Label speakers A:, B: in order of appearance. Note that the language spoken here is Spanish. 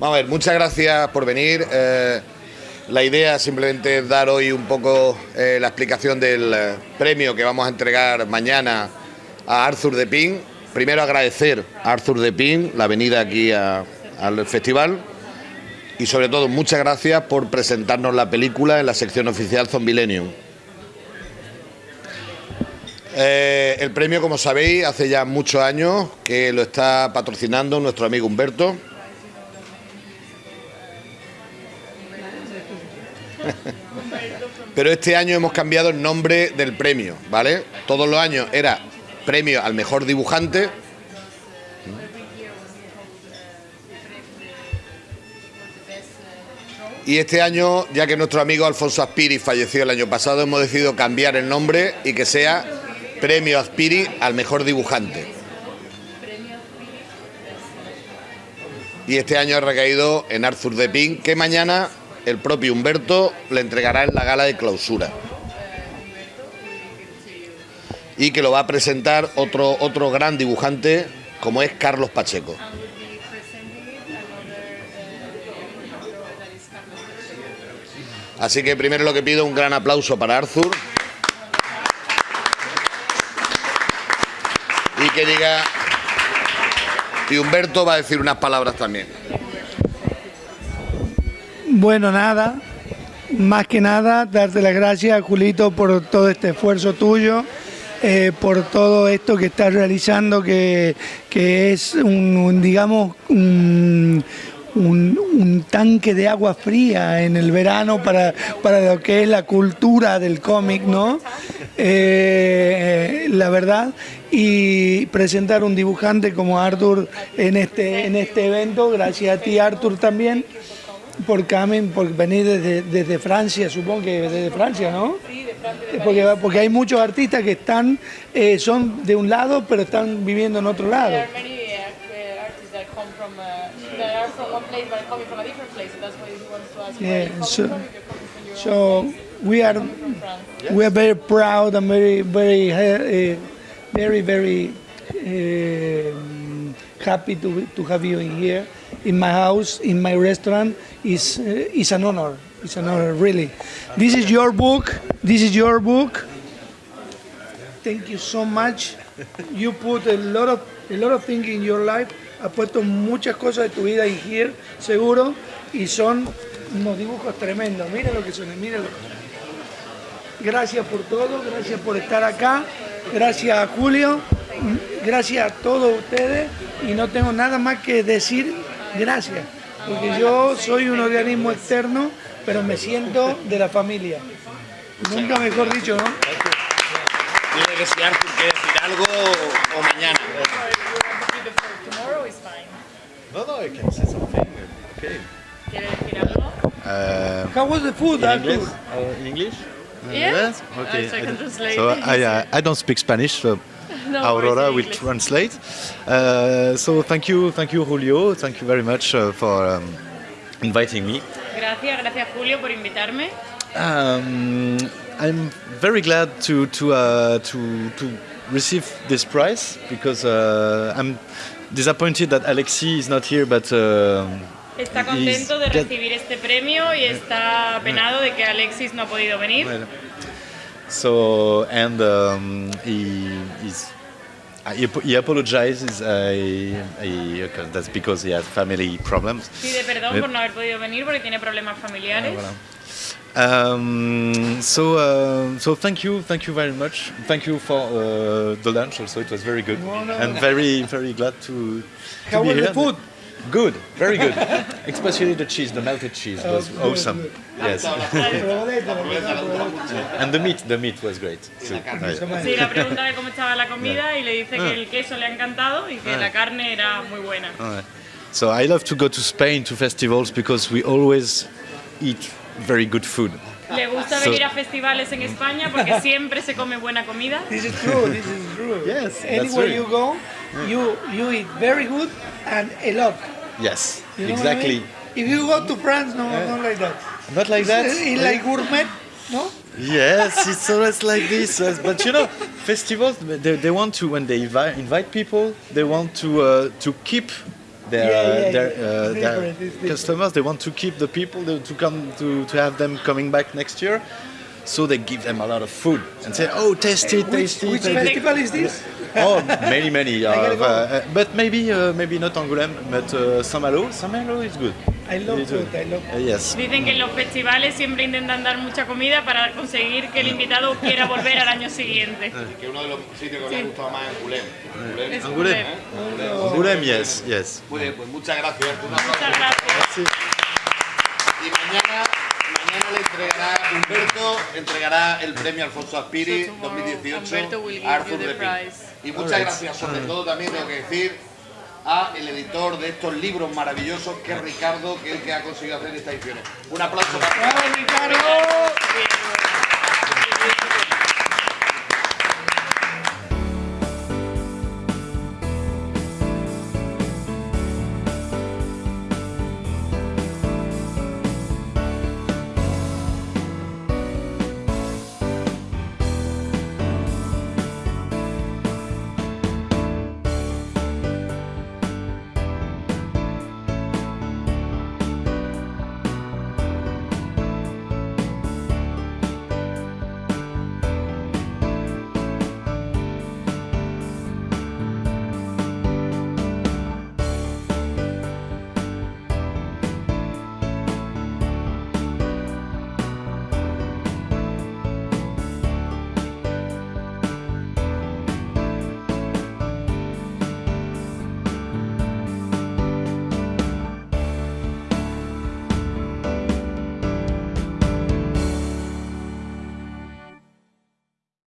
A: Vamos a ver, muchas gracias por venir. Eh, la idea simplemente es dar hoy un poco eh, la explicación del eh, premio que vamos a entregar mañana a Arthur de Pin. Primero agradecer a Arthur de Pin la venida aquí al festival y sobre todo muchas gracias por presentarnos la película en la sección oficial Zombilenium. Eh, el premio, como sabéis, hace ya muchos años que lo está patrocinando nuestro amigo Humberto. Pero este año hemos cambiado el nombre del premio, ¿vale? Todos los años era premio al mejor dibujante. Y este año, ya que nuestro amigo Alfonso Aspiri falleció el año pasado, hemos decidido cambiar el nombre y que sea Premio Aspiri al mejor dibujante. Y este año ha recaído en Arthur de Pin, que mañana el propio Humberto le entregará en la gala de clausura. Y que lo va a presentar otro, otro gran dibujante como es Carlos Pacheco. Así que primero lo que pido un gran aplauso para Arthur. Y que diga... Y Humberto va a decir unas palabras también.
B: Bueno, nada, más que nada, darte las gracias, Julito, por todo este esfuerzo tuyo, eh, por todo esto que estás realizando, que, es un, digamos, un, tanque de agua fría en el verano para, para lo que es la cultura del cómic, ¿no? Eh, la verdad, y presentar un dibujante como Arthur en este, en este evento, gracias a ti Arthur también por Camen, por venir desde, desde, Francia, supongo que desde Francia, ¿no? Sí, de Francia. porque, porque hay muchos artistas que están, eh, son de un lado, pero están viviendo en otro lado. Yeah, so, so we are we are very proud and very very uh, very very uh, happy to to have you in here in my house in my restaurant is, uh, is an honor. It's an honor, really. This is your book. This is your book. Thank you so much. You put a lot of, a lot of things in your life. Has puesto muchas cosas de tu vida en here, seguro, y son unos dibujos tremendos. Miren lo que son, miren Gracias por todo, gracias por estar acá, gracias a Julio, gracias a todos ustedes y no tengo nada más que decir gracias porque yo soy un organismo externo, pero me siento de la familia. Nunca mejor dicho, ¿no?
A: Tiene que si Arthur quiere decir algo o mañana.
C: No, no, I can say something. Okay.
D: ¿Quiere decir algo?
B: Uh, How was the food,
C: in? English? Uh, in English? Uh,
D: yes.
C: Okay.
D: Uh, so I can translate.
C: So I, uh, I don't speak Spanish, so
D: no
C: Aurora will translate. Uh, so thank you, thank you, Julio. Thank you very much uh, for um, inviting me.
D: Gracias, gracias Julio por invitarme.
C: Um, I'm very glad to to uh, to to receive this prize because uh, I'm disappointed that Alexi is not here, but. Uh,
D: Está contento de recibir este premio y está penado de que Alexis no ha podido venir.
C: So and um, he is he, he apologizes. I, I, that's because he has family problems.
D: Pide perdón por no haber podido venir porque tiene problemas familiares.
C: Ah, voilà. Um, so, uh, so thank you, thank you very much. Thank you for uh, the lunch. Also, it was very good, no, no, and very, very glad to, to
B: How
C: be
B: was
C: here.
B: the food?
C: Good, very good. Especially the cheese, the melted cheese was
B: Oh,
C: awesome.
B: good.
C: Yes. and the meat, the meat was great. too. Right.
D: Sí, la pregunta de cómo estaba la comida y le dice
C: Ah.
D: que el queso le ha encantado y que la carne era muy buena.
C: So I love to go to Spain to festivals because we always eat very good food.
D: Le gusta
C: So-
D: venir a festivales en España porque siempre se come buena comida.
B: This is true, this is true.
C: Yes, that's
B: Anywhere
C: true.
B: you go, you, you eat very good and a lot.
C: Yes,
B: You know what I
C: exactly.
B: mean? If you go to France, no, not like that.
C: Not like that.
B: It's like gourmet, no?
C: Yes, it's always like this. uh, But you know, festivals they, they want to when they invite, invite people, they want to uh, to keep Their,
B: Yeah, yeah,
C: their, uh, their
B: different, it's different.
C: customers they want to keep the people they- to come to, to have them coming back next year. So they give them a lot of food and say, "Oh, taste it,
B: Which,
C: taste it."
B: which
C: taste it."
B: festival is this?
C: oh, many, many. Uh,
B: go.
C: uh, but maybe, uh, maybe not Angoulême, but uh, Saint-Malo. Saint-Malo is good.
B: I love food. I love
C: Uh, yes.
D: Dicen que en los festivales siempre intentan dar mucha comida para conseguir que el invitado quiera volver al año siguiente.
A: Que uno de los sitios que me ha gustado más es Angoulême. Angoulême.
C: Angoulême. Yes, yes.
A: Muy bien, pues muchas gracias.
D: Muchas gracias.
A: Y mañana, entregará Humberto, entregará el premio Alfonso Aspiri
D: So tomorrow
A: 2018
D: Humberto will give
A: a Arthur
D: you the
A: de Pin.
D: prize.
A: Y muchas gracias, sobre todo también tengo que decir a el editor de estos libros maravillosos, que es Ricardo, que es el que ha conseguido hacer esta edición. Un aplauso para
B: ¡Bravo, Ricardo!